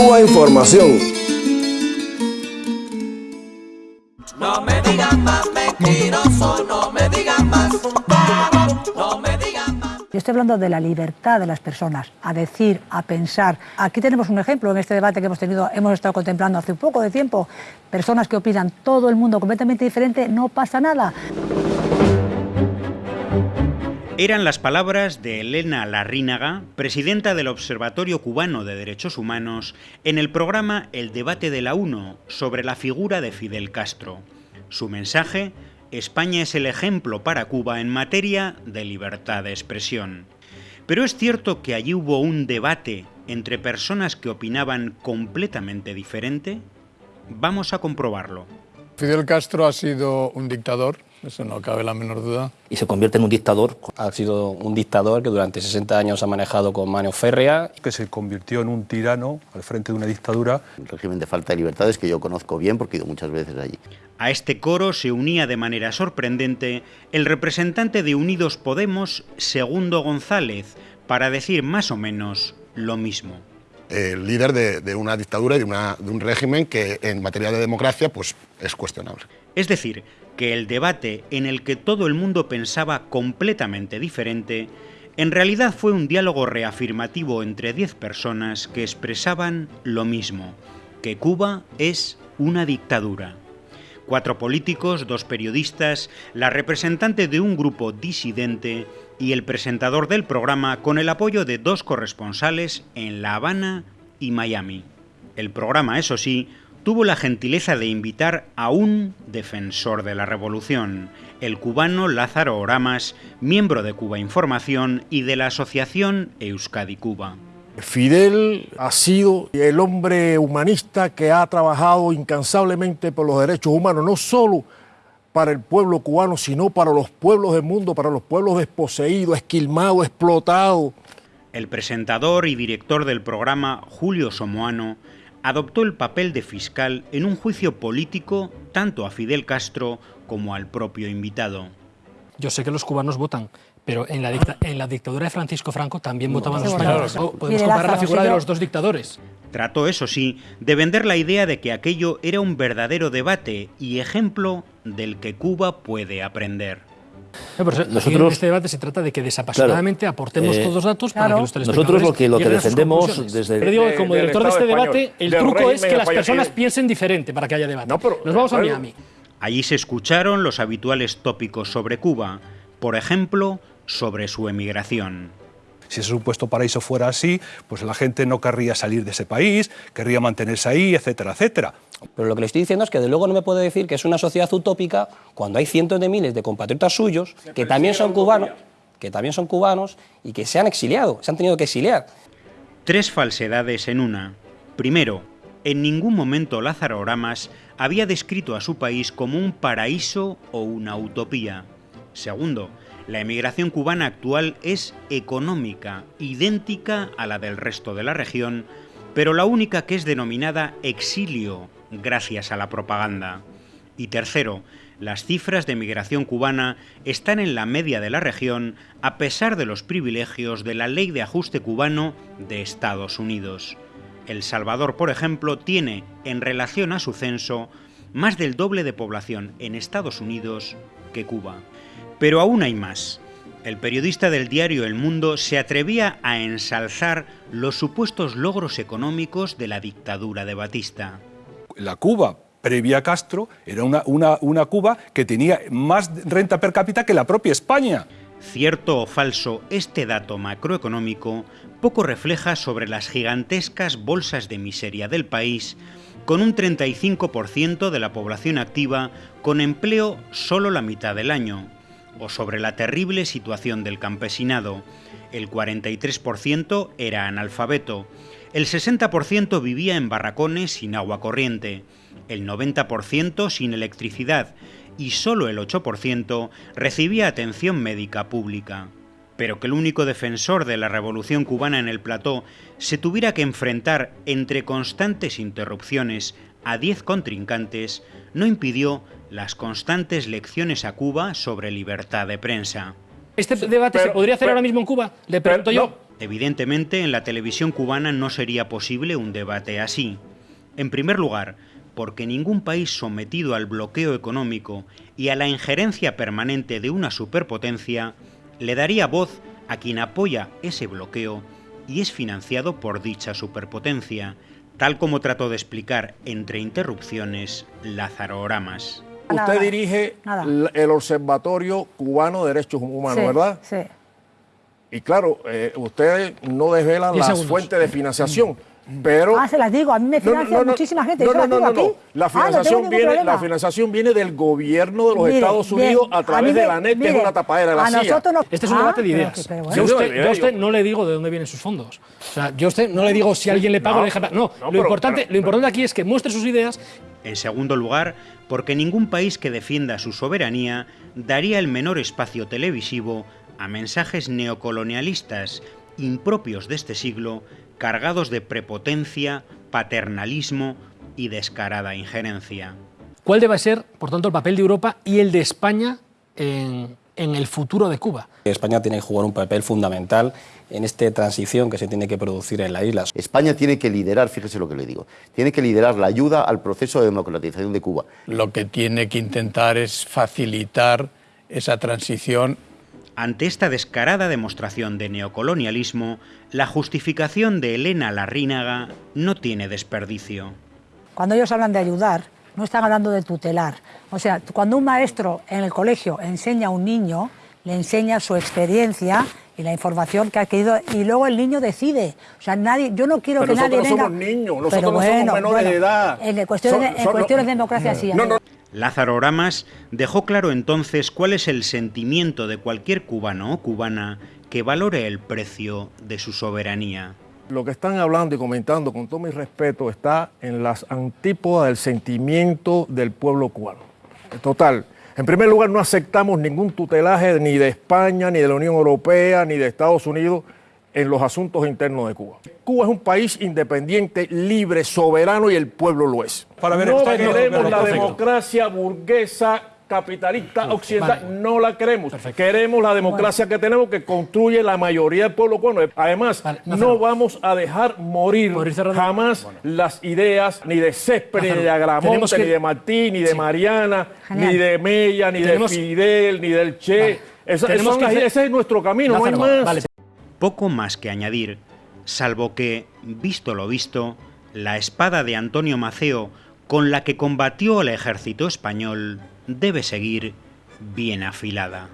Cuba Información. No me digan más mentiroso, no me digan más. No me digan más. Yo estoy hablando de la libertad de las personas, a decir, a pensar. Aquí tenemos un ejemplo en este debate que hemos tenido, hemos estado contemplando hace un poco de tiempo, personas que opinan todo el mundo completamente diferente, no pasa nada. Eran las palabras de Elena Larrínaga, presidenta del Observatorio Cubano de Derechos Humanos, en el programa El debate de la UNO sobre la figura de Fidel Castro. Su mensaje, España es el ejemplo para Cuba en materia de libertad de expresión. Pero es cierto que allí hubo un debate entre personas que opinaban completamente diferente. Vamos a comprobarlo. Fidel Castro ha sido un dictador, eso no cabe la menor duda. y se convierte en un dictador. Ha sido un dictador que durante 60 años ha manejado con mano férrea. que se convirtió en un tirano al frente de una dictadura. El régimen de falta de libertades que yo conozco bien porque he ido muchas veces allí. A este coro se unía de manera sorprendente el representante de Unidos Podemos, Segundo González, para decir más o menos lo mismo. El líder de, una dictadura y de, de un régimen que en materia de democracia pues, es cuestionable. Es decir, que el debate en el que todo el mundo pensaba completamente diferente, en realidad fue un diálogo reafirmativo entre 10 personas que expresaban lo mismo, que Cuba es una dictadura. Cuatro políticos, dos periodistas, la representante de un grupo disidente y el presentador del programa con el apoyo de dos corresponsales en La Habana y Miami. El programa, eso sí, tuvo la gentileza de invitar a un defensor de la revolución, el cubano Lázaro Oramas, miembro de Cuba Información y de la asociación Euskadi Cuba. Fidel ha sido el hombre humanista que ha trabajado incansablemente por los derechos humanos, no solo para el pueblo cubano, sino para los pueblos del mundo, para los pueblos desposeídos, esquilmados, explotados. El presentador y director del programa, Julio Somoano, adoptó el papel de fiscal en un juicio político tanto a Fidel Castro como al propio invitado. Yo sé que los cubanos votan, pero en la, dicta- en la dictadura de Francisco Franco también votaban los españoles. ¿no? Podemos comparar la figura de los dos dictadores. Trató, eso sí, de vender la idea de que aquello era un verdadero debate y ejemplo del que Cuba puede aprender. No, pero aquí en Nosotros- este debate se trata de que desapasionadamente aportemos eh, todos los datos para claro. que los Nosotros lo que- lo que defendemos desde- Pero digo que como de- director de este Estado debate, español, el truco es que las español, personas piensen diferente para que haya debate. No, pero- Nos vamos a Miami. Allí se escucharon los habituales tópicos sobre Cuba, por ejemplo, sobre su emigración. Si ese supuesto paraíso fuera así, pues la gente no querría salir de ese país, querría mantenerse ahí, etcétera, etcétera. Pero lo que le estoy diciendo es que de luego no me puede decir que es una sociedad utópica cuando hay cientos de miles de compatriotas suyos que también son cubanos, que también son cubanos y que se han exiliado, se han tenido que exiliar. Tres falsedades en una. Primero, en ningún momento Lázaro Oramas había descrito a su país como un paraíso o una utopía. Segundo, la emigración cubana actual es económica, idéntica a la del resto de la región, pero la única que es denominada exilio, gracias a la propaganda. Y tercero, las cifras de migración cubana están en la media de la región a pesar de los privilegios de la ley de ajuste cubano de Estados Unidos. El Salvador, por ejemplo, tiene, en relación a su censo, más del doble de población en Estados Unidos que Cuba. Pero aún hay más. El periodista del diario El Mundo se atrevía a ensalzar los supuestos logros económicos de la dictadura de Batista. La Cuba previa a Castro era una, una, una Cuba que tenía más renta per cápita que la propia España. Cierto o falso, este dato macroeconómico poco refleja sobre las gigantescas bolsas de miseria del país, con un 35% de la población activa con empleo solo la mitad del año, o sobre la terrible situación del campesinado. El 43% era analfabeto, el 60% vivía en barracones sin agua corriente, el 90% sin electricidad y solo el 8% recibía atención médica pública. Pero que el único defensor de la revolución cubana en el plató se tuviera que enfrentar entre constantes interrupciones a 10 contrincantes no impidió las constantes lecciones a Cuba sobre libertad de prensa. ¿Este debate se podría hacer pero- ahora mismo en Cuba? Le pregunto Pero- yo. no, Evidentemente, en la televisión cubana no sería posible un debate así. En primer lugar, porque ningún país sometido al bloqueo económico y a la injerencia permanente de una superpotencia le daría voz a quien apoya ese bloqueo y es financiado por dicha superpotencia, tal como trató de explicar entre interrupciones Lázaro Oramas. Usted dirige Nada. el Observatorio Cubano de Derechos Humanos, Sí, ¿verdad? Sí. Y claro, eh, usted no desvela las segundos. fuentes de financiación, pero... Ah, se las digo, a mí me No, no, financia no, no. muchísima gente. No, no, no, no, no. La Ah, no financiación, viene, la financiación viene del gobierno de los Mire, Estados bien, Unidos a través de me- la NET, que es una tapadera de la a CIA. nosotros nos- Este es un Ah, debate de pero ideas. pero Yo, bueno. a usted, sí, yo a usted yo- no le digo de dónde vienen sus fondos. O sea, yo a usted no le digo si a alguien le paga No, o le deja pagar. No, no, lo, pero- importante, pero- lo importante aquí es que muestre sus ideas En segundo lugar, porque ningún país que defienda su soberanía daría el menor espacio televisivo a mensajes neocolonialistas impropios de este siglo, cargados de prepotencia, paternalismo y descarada injerencia. cuál debe ser, por tanto, el papel de Europa y el de España en, en el futuro de Cuba. España tiene que jugar un papel fundamental en esta transición que se tiene que producir en la isla. España tiene que liderar, fíjese lo que le digo, tiene que liderar la ayuda al proceso de democratización de Cuba. Lo que tiene que intentar es facilitar esa transición Ante esta descarada demostración de neocolonialismo, la justificación de Elena Larrínaga no tiene desperdicio. Cuando ellos hablan de ayudar, no están hablando de tutelar. O sea, cuando un maestro en el colegio enseña a un niño, le enseña su experiencia y la información que ha adquirido y luego el niño decide. O sea, nadie, yo no quiero Pero que nadie nosotros no venga. somos niños, nosotros Pero no somos bueno, menores bueno, de edad. En cuestiones, Son- en cuestiones de democracia sí. No. Lázaro Oramas dejó claro entonces cuál es el sentimiento de cualquier cubano o cubana que valore el precio de su soberanía. Lo que están hablando y comentando, con todo mi respeto, está en las antípodas del sentimiento del pueblo cubano. Total. En primer lugar, no aceptamos ningún tutelaje ni de España, ni de la Unión Europea, ni de Estados Unidos en los asuntos internos de Cuba. Cuba es un país independiente, libre, soberano y el pueblo lo es. Para ver, no queremos la democracia burguesa capitalista occidental, no la queremos. Queremos la democracia que tenemos que construye la mayoría del pueblo cubano. Además, Vale, no vamos a dejar morir jamás las ideas ni de Césped, ni de Agramonte, que- ni de Martí, ni de Sí. Mariana, Genial. ni de Mella, ni Tenemos- de Fidel, ni del Che. Vale. Esa- Tenemos son que las- hacer- ese es nuestro camino, no hay más. vale. Poco más que añadir, salvo que, visto lo visto, la espada de Antonio Maceo con la que combatió al ejército español debe seguir bien afilada.